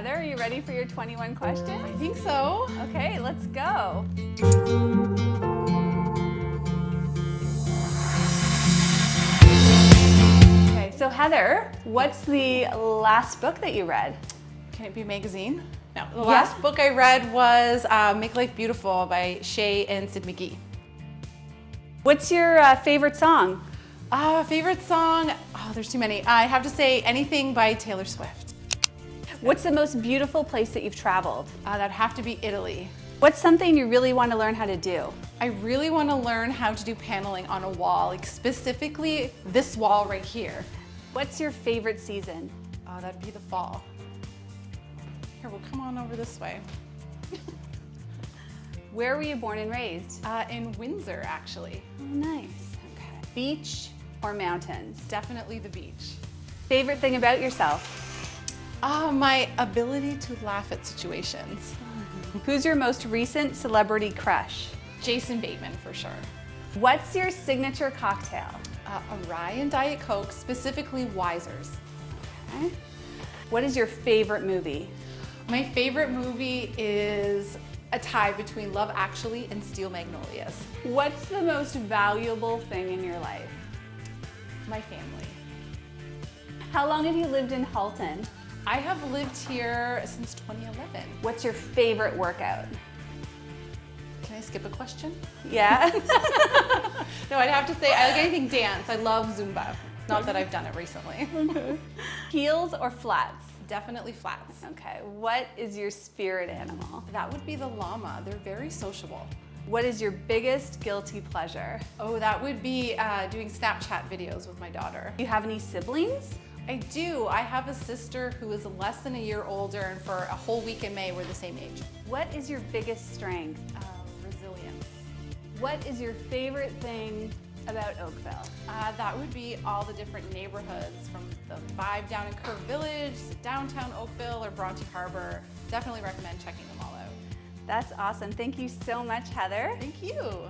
Heather, are you ready for your 21 questions? I think so. Okay, let's go. Okay, so Heather, what's the last book that you read? Can it be a magazine? No. The Yeah. last book I read was uh, Make Life Beautiful by Shea and Syd McGee. What's your uh, favorite song? Uh, favorite song? Oh, there's too many. I have to say anything by Taylor Swift. What's the most beautiful place that you've traveled? Uh, that'd have to be Italy. What's something you really want to learn how to do? I really want to learn how to do paneling on a wall, like specifically this wall right here. What's your favorite season? Uh, that'd be the fall. Here, we'll come on over this way. Where were you born and raised? Uh, in Windsor, actually. Oh, nice. Okay. Beach or mountains? Definitely the beach. Favorite thing about yourself? Uh, my ability to laugh at situations. Who's your most recent celebrity crush? Jason Bateman, for sure. What's your signature cocktail? Uh, a rye and Diet Coke, specifically Wiser's. Okay. What is your favorite movie? My favorite movie is a tie between Love Actually and Steel Magnolias. What's the most valuable thing in your life? My family. How long have you lived in Halton? I have lived here since 2011. What's your favorite workout? Can I skip a question? Yeah? No, I'd have to say I like anything dance. I love Zumba. Not that I've done it recently. Okay. Heels or flats? Definitely flats. Okay. What is your spirit animal? That would be the llama. They're very sociable. What is your biggest guilty pleasure? Oh, that would be uh, doing Snapchat videos with my daughter. Do you have any siblings? I do. I have a sister who is less than a year older, and for a whole week in May, we're the same age. What is your biggest strength? Uh, resilience. What is your favorite thing about Oakville? Uh, that would be all the different neighborhoods from the vibe down in Kerr Village to downtown Oakville or Bronte Harbor. Definitely recommend checking them all out. That's awesome. Thank you so much, Heather. Thank you.